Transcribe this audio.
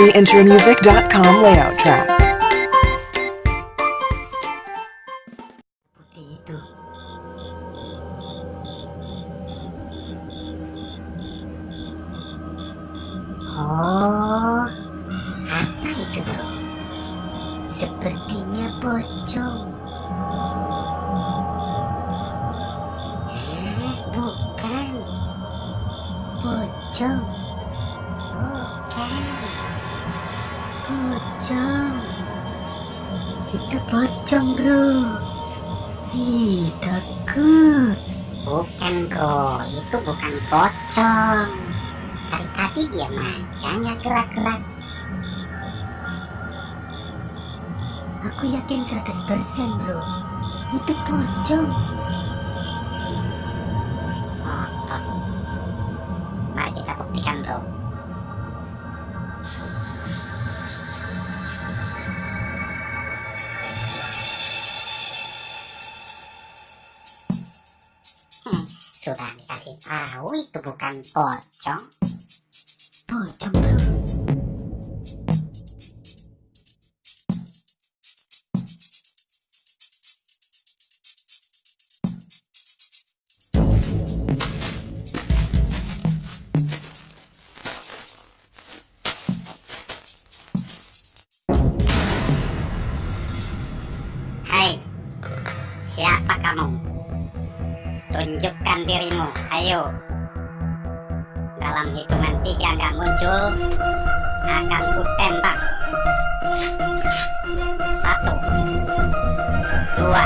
countryintromusic.com layout track. pocong. Bukan. Pocong. Bukan pocong itu pocong bro Ih, takut. Bukan bro, itu bukan pocong. Dari tadi diam aja, nggak gerak-gerak. Aku yakin 100% bro, itu pocong. Otot. Mari kita buktikan bro. Sudah dikasih tahu itu bukan pocong. Pocong bro. Hai, siapa kamu? Tunjukkan dirimu, ayo. Dalam hitungan tiga nggak muncul, akan ku tembak. Satu, dua,